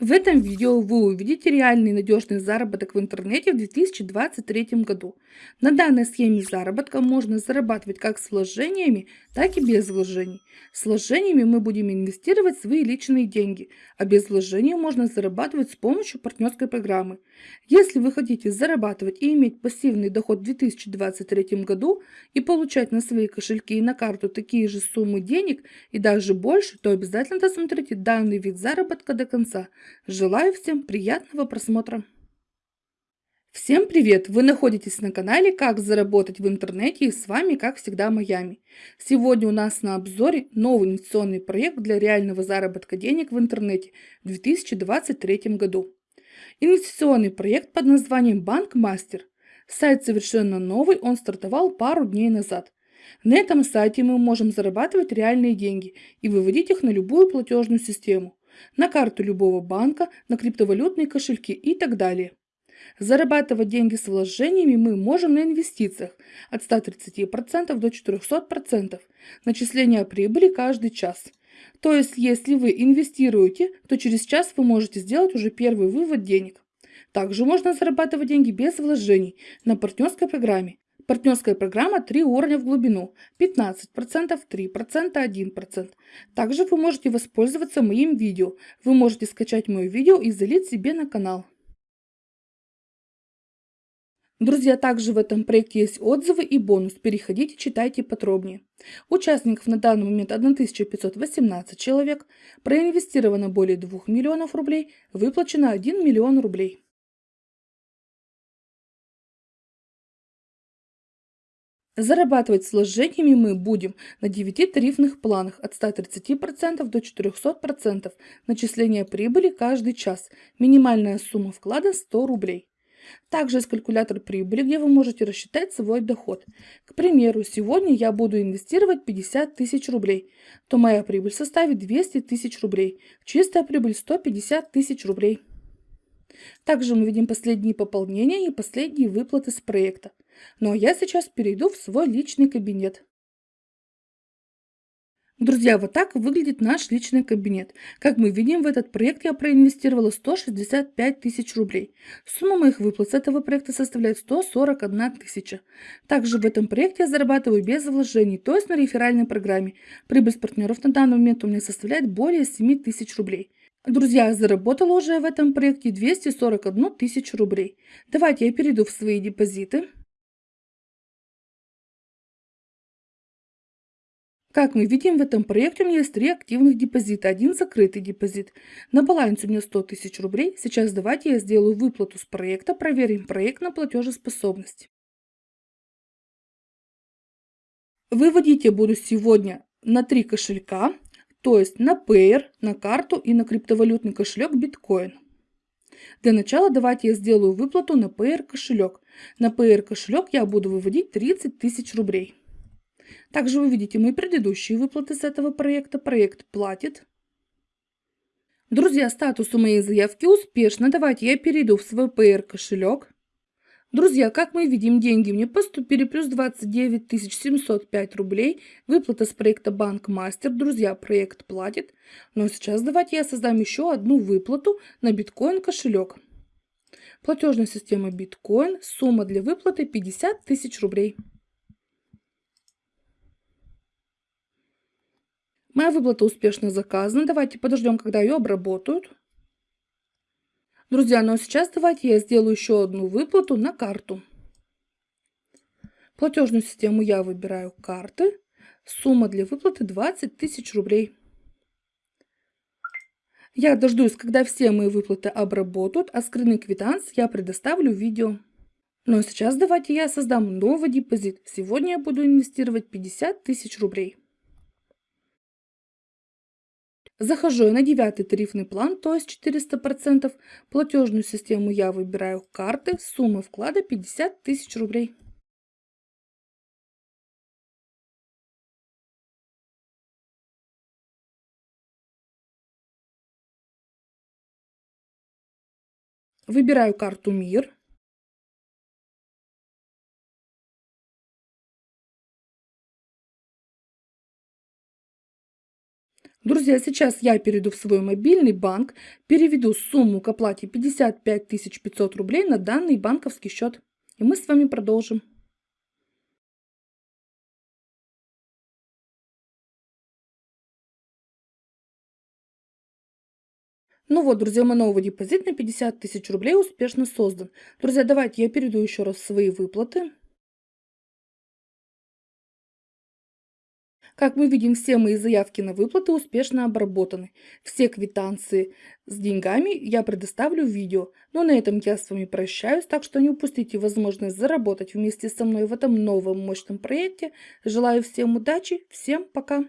В этом видео вы увидите реальный надежный заработок в интернете в 2023 году. На данной схеме заработка можно зарабатывать как с вложениями, так и без вложений. С вложениями мы будем инвестировать свои личные деньги, а без вложений можно зарабатывать с помощью партнерской программы. Если вы хотите зарабатывать и иметь пассивный доход в 2023 году и получать на свои кошельки и на карту такие же суммы денег и даже больше, то обязательно досмотрите данный вид заработка до конца. Желаю всем приятного просмотра. Всем привет! Вы находитесь на канале «Как заработать в интернете» и с вами, как всегда, Майами. Сегодня у нас на обзоре новый инвестиционный проект для реального заработка денег в интернете в 2023 году. Инвестиционный проект под названием «Банк Мастер». Сайт совершенно новый, он стартовал пару дней назад. На этом сайте мы можем зарабатывать реальные деньги и выводить их на любую платежную систему на карту любого банка, на криптовалютные кошельки и так далее. Зарабатывать деньги с вложениями мы можем на инвестициях от 130% до 400%, начисления прибыли каждый час. То есть, если вы инвестируете, то через час вы можете сделать уже первый вывод денег. Также можно зарабатывать деньги без вложений на партнерской программе Партнерская программа 3 уровня в глубину, 15%, 3%, 1%. Также вы можете воспользоваться моим видео. Вы можете скачать мое видео и залить себе на канал. Друзья, также в этом проекте есть отзывы и бонус. Переходите, читайте подробнее. Участников на данный момент 1518 человек. Проинвестировано более 2 миллионов рублей. Выплачено 1 миллион рублей. Зарабатывать с вложениями мы будем на 9 тарифных планах от 130% до 400%. Начисление прибыли каждый час. Минимальная сумма вклада 100 рублей. Также есть калькулятор прибыли, где вы можете рассчитать свой доход. К примеру, сегодня я буду инвестировать 50 тысяч рублей, то моя прибыль составит 200 тысяч рублей. Чистая прибыль 150 тысяч рублей. Также мы видим последние пополнения и последние выплаты с проекта. Ну а я сейчас перейду в свой личный кабинет. Друзья, вот так выглядит наш личный кабинет. Как мы видим, в этот проект я проинвестировала 165 тысяч рублей. Сумма моих выплат с этого проекта составляет 141 тысяча. Также в этом проекте я зарабатываю без вложений, то есть на реферальной программе. Прибыль с партнеров на данный момент у меня составляет более 7 тысяч рублей. Друзья, заработала уже в этом проекте 241 тысячу рублей. Давайте я перейду в свои депозиты. Как мы видим, в этом проекте у меня есть три активных депозита, один закрытый депозит. На балансе у меня 100 тысяч рублей. Сейчас давайте я сделаю выплату с проекта, проверим проект на платежеспособность. Выводить я буду сегодня на три кошелька, то есть на Payer, на карту и на криптовалютный кошелек биткоин. Для начала давайте я сделаю выплату на Payer кошелек. На Payer кошелек я буду выводить 30 тысяч рублей. Также вы видите мои предыдущие выплаты с этого проекта. Проект платит. Друзья, статус у моей заявки успешно. Давайте я перейду в свой PR кошелек. Друзья, как мы видим, деньги мне поступили плюс 29 705 рублей. Выплата с проекта Банк Мастер. Друзья, проект платит. Но сейчас давайте я создам еще одну выплату на биткоин кошелек. Платежная система биткоин. Сумма для выплаты 50 тысяч рублей. Моя выплата успешно заказана. Давайте подождем, когда ее обработают. Друзья, ну а сейчас давайте я сделаю еще одну выплату на карту. Платежную систему я выбираю карты. Сумма для выплаты 20 тысяч рублей. Я дождусь, когда все мои выплаты обработают, а скрытный квитанс я предоставлю в видео. Ну а сейчас давайте я создам новый депозит. Сегодня я буду инвестировать 50 тысяч рублей. Захожу я на девятый тарифный план, то есть 400%. Платежную систему я выбираю карты. Сумма вклада 50 тысяч рублей. Выбираю карту МИР. Друзья, сейчас я перейду в свой мобильный банк, переведу сумму к оплате 55 500 рублей на данный банковский счет. И мы с вами продолжим. Ну вот, друзья, мой новый депозит на 50 тысяч рублей успешно создан. Друзья, давайте я перейду еще раз свои выплаты. Как мы видим, все мои заявки на выплаты успешно обработаны. Все квитанции с деньгами я предоставлю в видео. Но на этом я с вами прощаюсь, так что не упустите возможность заработать вместе со мной в этом новом мощном проекте. Желаю всем удачи, всем пока!